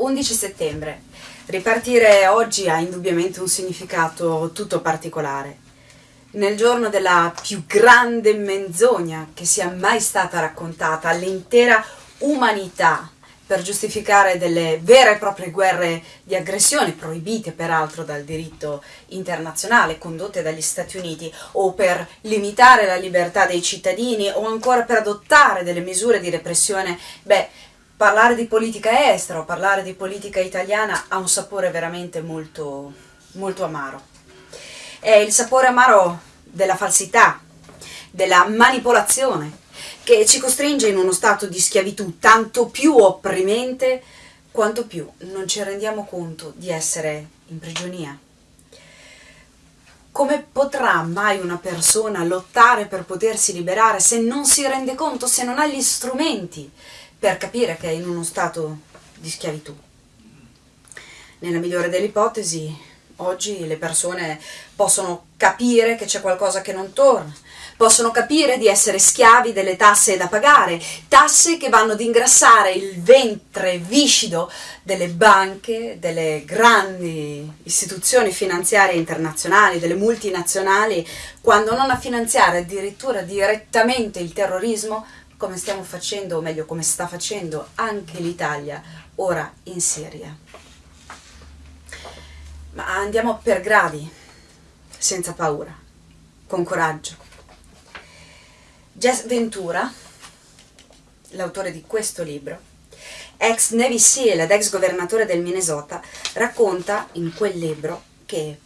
11 settembre. Ripartire oggi ha indubbiamente un significato tutto particolare. Nel giorno della più grande menzogna che sia mai stata raccontata all'intera umanità per giustificare delle vere e proprie guerre di aggressione, proibite peraltro dal diritto internazionale, condotte dagli Stati Uniti, o per limitare la libertà dei cittadini, o ancora per adottare delle misure di repressione, beh, parlare di politica estera o parlare di politica italiana ha un sapore veramente molto, molto amaro. È il sapore amaro della falsità, della manipolazione, che ci costringe in uno stato di schiavitù tanto più opprimente quanto più non ci rendiamo conto di essere in prigionia. Come potrà mai una persona lottare per potersi liberare se non si rende conto, se non ha gli strumenti per capire che è in uno stato di schiavitù. Nella migliore delle ipotesi, oggi le persone possono capire che c'è qualcosa che non torna, possono capire di essere schiavi delle tasse da pagare, tasse che vanno ad ingrassare il ventre viscido delle banche, delle grandi istituzioni finanziarie internazionali, delle multinazionali, quando non a finanziare addirittura direttamente il terrorismo, come stiamo facendo, o meglio come sta facendo anche l'Italia ora in Siria. Ma andiamo per gradi, senza paura, con coraggio. Jess Ventura, l'autore di questo libro, ex Navy SEAL ed ex governatore del Minnesota, racconta in quel libro che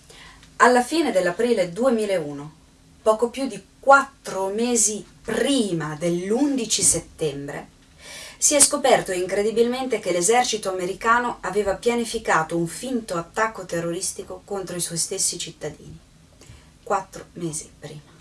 alla fine dell'aprile 2001, poco più di quattro mesi prima dell'11 settembre, si è scoperto incredibilmente che l'esercito americano aveva pianificato un finto attacco terroristico contro i suoi stessi cittadini. Quattro mesi prima.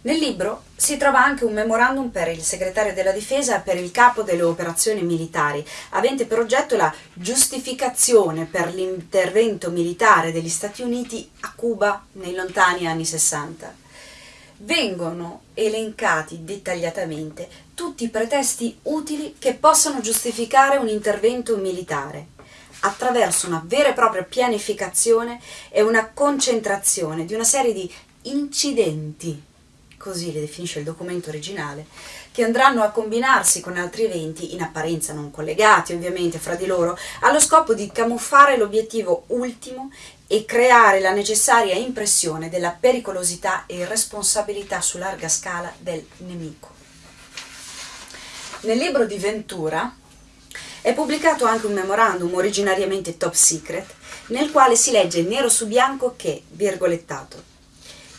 Nel libro si trova anche un memorandum per il segretario della difesa e per il capo delle operazioni militari, avente per oggetto la giustificazione per l'intervento militare degli Stati Uniti a Cuba nei lontani anni 60 vengono elencati dettagliatamente tutti i pretesti utili che possano giustificare un intervento militare attraverso una vera e propria pianificazione e una concentrazione di una serie di incidenti, così li definisce il documento originale, che andranno a combinarsi con altri eventi in apparenza non collegati ovviamente fra di loro, allo scopo di camuffare l'obiettivo ultimo e creare la necessaria impressione della pericolosità e irresponsabilità su larga scala del nemico. Nel libro di Ventura è pubblicato anche un memorandum originariamente top secret nel quale si legge nero su bianco che, virgolettato,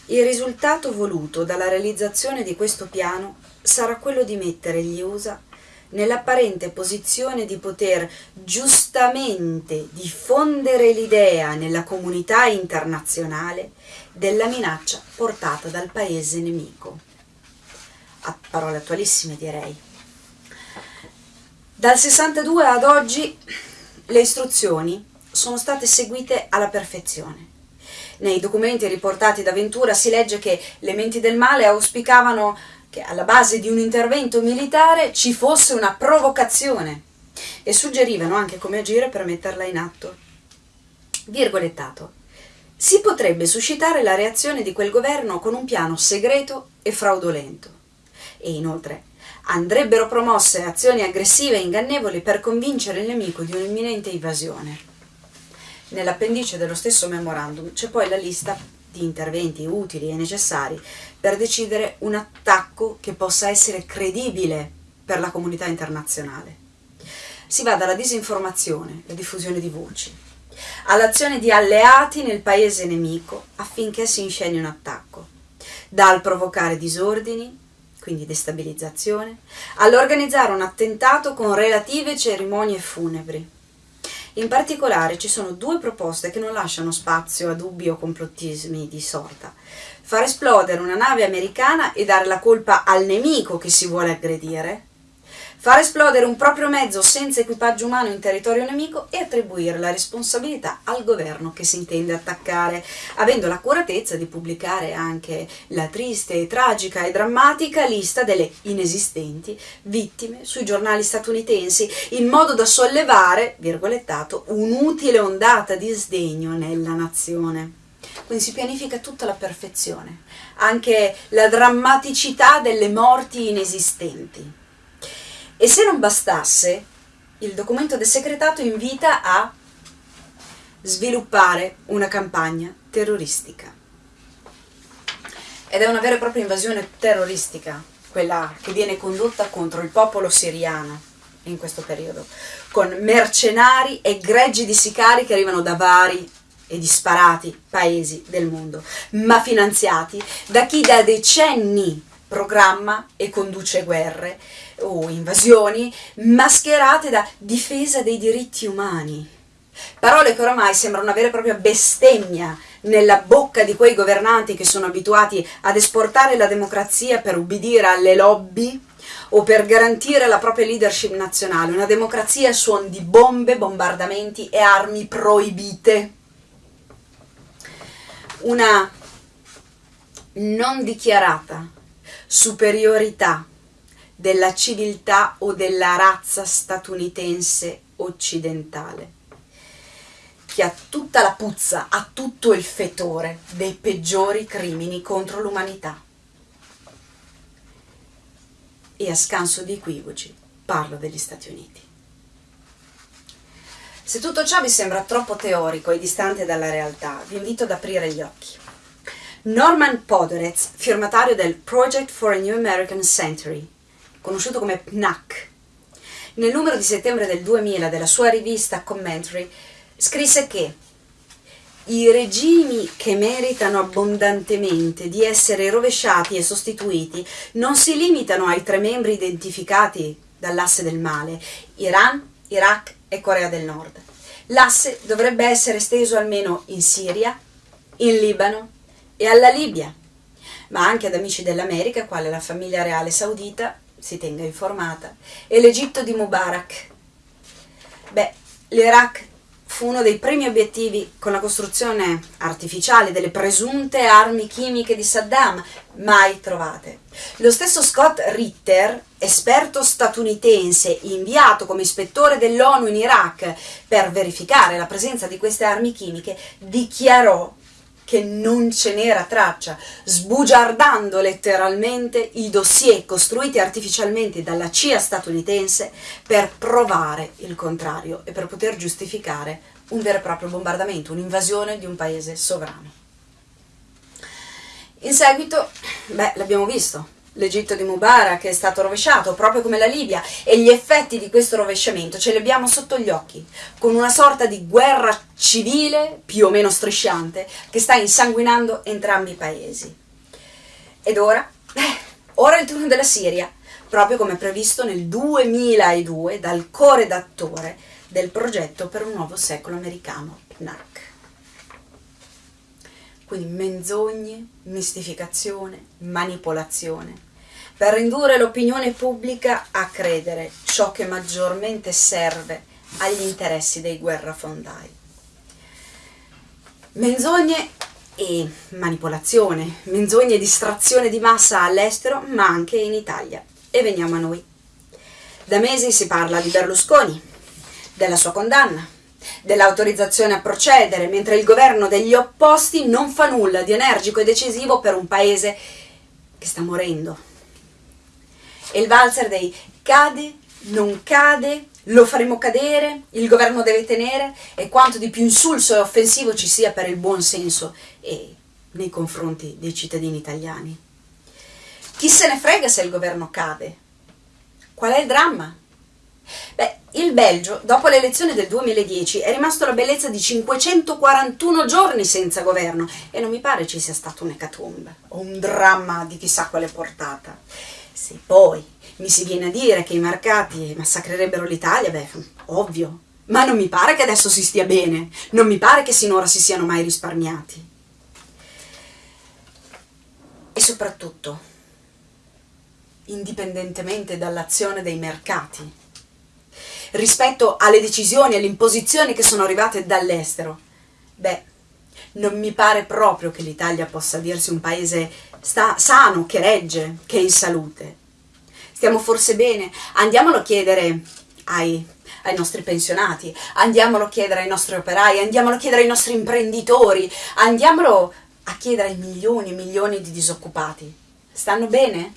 il risultato voluto dalla realizzazione di questo piano sarà quello di mettere gli USA nell'apparente posizione di poter giustamente diffondere l'idea nella comunità internazionale della minaccia portata dal paese nemico. A parole attualissime direi. Dal 62 ad oggi le istruzioni sono state seguite alla perfezione. Nei documenti riportati da Ventura si legge che le menti del male auspicavano che alla base di un intervento militare ci fosse una provocazione e suggerivano anche come agire per metterla in atto. Virgolettato. Si potrebbe suscitare la reazione di quel governo con un piano segreto e fraudolento. E inoltre andrebbero promosse azioni aggressive e ingannevoli per convincere il nemico di un'imminente invasione. Nell'appendice dello stesso memorandum c'è poi la lista di interventi utili e necessari per decidere un attacco che possa essere credibile per la comunità internazionale. Si va dalla disinformazione, la diffusione di voci, all'azione di alleati nel paese nemico affinché si inscegni un attacco, dal provocare disordini, quindi destabilizzazione, all'organizzare un attentato con relative cerimonie funebri in particolare ci sono due proposte che non lasciano spazio a dubbi o complottismi di sorta. Far esplodere una nave americana e dare la colpa al nemico che si vuole aggredire, far esplodere un proprio mezzo senza equipaggio umano in territorio nemico e attribuire la responsabilità al governo che si intende attaccare, avendo l'accuratezza di pubblicare anche la triste, tragica e drammatica lista delle inesistenti vittime sui giornali statunitensi, in modo da sollevare, virgolettato, un'utile ondata di sdegno nella nazione. Quindi si pianifica tutta la perfezione, anche la drammaticità delle morti inesistenti. E se non bastasse, il documento del segretato invita a sviluppare una campagna terroristica. Ed è una vera e propria invasione terroristica, quella che viene condotta contro il popolo siriano in questo periodo, con mercenari e greggi di sicari che arrivano da vari e disparati paesi del mondo, ma finanziati da chi da decenni programma e conduce guerre o invasioni mascherate da difesa dei diritti umani. Parole che oramai sembrano una vera e propria bestemmia nella bocca di quei governanti che sono abituati ad esportare la democrazia per ubbidire alle lobby o per garantire la propria leadership nazionale, una democrazia a suon di bombe, bombardamenti e armi proibite. Una non dichiarata superiorità della civiltà o della razza statunitense occidentale, che ha tutta la puzza, ha tutto il fetore dei peggiori crimini contro l'umanità. E a scanso di equivoci parlo degli Stati Uniti. Se tutto ciò vi sembra troppo teorico e distante dalla realtà, vi invito ad aprire gli occhi. Norman Podorez, firmatario del Project for a New American Century, conosciuto come PNAC, nel numero di settembre del 2000 della sua rivista Commentary, scrisse che i regimi che meritano abbondantemente di essere rovesciati e sostituiti non si limitano ai tre membri identificati dall'asse del male, Iran, Iraq e Corea del Nord. L'asse dovrebbe essere esteso almeno in Siria, in Libano e alla Libia, ma anche ad amici dell'America, quale la famiglia reale saudita, si tenga informata, e l'Egitto di Mubarak. Beh, l'Iraq fu uno dei primi obiettivi con la costruzione artificiale delle presunte armi chimiche di Saddam, mai trovate. Lo stesso Scott Ritter, esperto statunitense inviato come ispettore dell'ONU in Iraq per verificare la presenza di queste armi chimiche, dichiarò che non ce n'era traccia, sbugiardando letteralmente i dossier costruiti artificialmente dalla CIA statunitense per provare il contrario e per poter giustificare un vero e proprio bombardamento, un'invasione di un paese sovrano. In seguito, beh, l'abbiamo visto, l'Egitto di Mubarak è stato rovesciato, proprio come la Libia, e gli effetti di questo rovesciamento ce li abbiamo sotto gli occhi, con una sorta di guerra civile, più o meno strisciante, che sta insanguinando entrambi i paesi. Ed ora? Eh, ora è il turno della Siria, proprio come previsto nel 2002 dal co-redattore del progetto per un nuovo secolo americano, PNAC. Quindi menzogne, mistificazione, manipolazione, per indurre l'opinione pubblica a credere ciò che maggiormente serve agli interessi dei guerrafondai. Menzogne e manipolazione, menzogne e distrazione di massa all'estero, ma anche in Italia. E veniamo a noi. Da mesi si parla di Berlusconi, della sua condanna, dell'autorizzazione a procedere, mentre il governo degli opposti non fa nulla di energico e decisivo per un paese che sta morendo e il valzer dei cade, non cade, lo faremo cadere, il governo deve tenere e quanto di più insulso e offensivo ci sia per il buon senso e nei confronti dei cittadini italiani. Chi se ne frega se il governo cade? Qual è il dramma? Beh, il Belgio, dopo l'elezione del 2010, è rimasto la bellezza di 541 giorni senza governo e non mi pare ci sia stato un ecatombe o un dramma di chissà quale portata. Se poi mi si viene a dire che i mercati massacrerebbero l'Italia, beh, ovvio. Ma non mi pare che adesso si stia bene, non mi pare che sinora si siano mai risparmiati. E soprattutto, indipendentemente dall'azione dei mercati, rispetto alle decisioni, alle imposizioni che sono arrivate dall'estero. Beh, non mi pare proprio che l'Italia possa dirsi un paese sta, sano, che regge, che è in salute. Stiamo forse bene? Andiamolo a chiedere ai, ai nostri pensionati, andiamolo a chiedere ai nostri operai, andiamolo a chiedere ai nostri imprenditori, andiamolo a chiedere ai milioni e milioni di disoccupati. Stanno bene?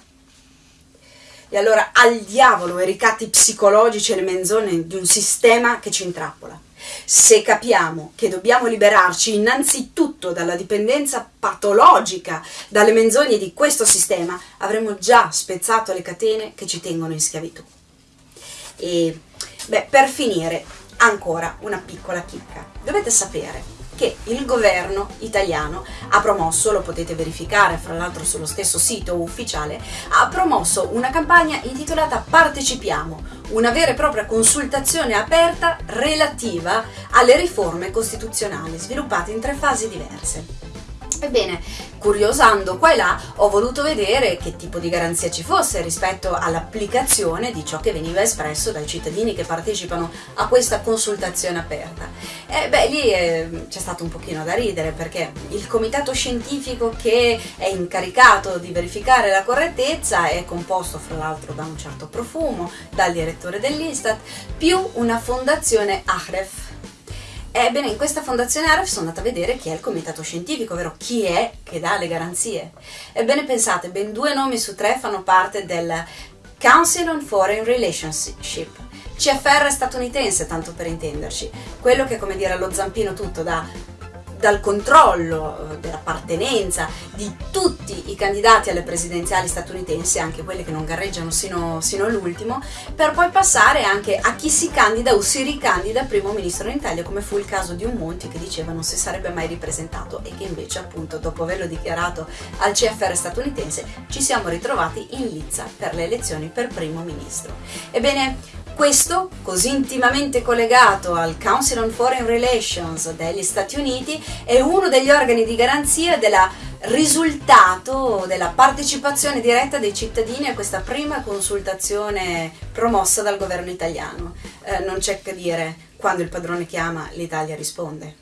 E allora al diavolo i ricatti psicologici e le menzogne di un sistema che ci intrappola. Se capiamo che dobbiamo liberarci innanzitutto dalla dipendenza patologica dalle menzogne di questo sistema, avremo già spezzato le catene che ci tengono in schiavitù. E beh, per finire, ancora una piccola chicca. Dovete sapere che il governo italiano ha promosso, lo potete verificare fra l'altro sullo stesso sito ufficiale, ha promosso una campagna intitolata Partecipiamo, una vera e propria consultazione aperta relativa alle riforme costituzionali sviluppate in tre fasi diverse. Ebbene, curiosando qua e là, ho voluto vedere che tipo di garanzia ci fosse rispetto all'applicazione di ciò che veniva espresso dai cittadini che partecipano a questa consultazione aperta. E beh, lì eh, c'è stato un pochino da ridere perché il comitato scientifico che è incaricato di verificare la correttezza è composto fra l'altro da un certo profumo, dal direttore dell'Istat, più una fondazione Ahref Ebbene, in questa fondazione Aref sono andata a vedere chi è il comitato scientifico, ovvero chi è che dà le garanzie. Ebbene, pensate, ben due nomi su tre fanno parte del Council on Foreign Relationship. CFR statunitense, tanto per intenderci, quello che, come dire, allo zampino tutto da dal controllo eh, dell'appartenenza di tutti i candidati alle presidenziali statunitensi, anche quelli che non gareggiano sino, sino, all'ultimo, per poi passare anche a chi si candida o si ricandida primo ministro in Italia, come fu il caso di un Monti che diceva non si sarebbe mai ripresentato e che invece appunto dopo averlo dichiarato al CFR statunitense ci siamo ritrovati in lizza per le elezioni per primo ministro. Ebbene, questo, così intimamente collegato al Council on Foreign Relations degli Stati Uniti, è uno degli organi di garanzia del risultato della partecipazione diretta dei cittadini a questa prima consultazione promossa dal governo italiano. Eh, non c'è che dire, quando il padrone chiama l'Italia risponde.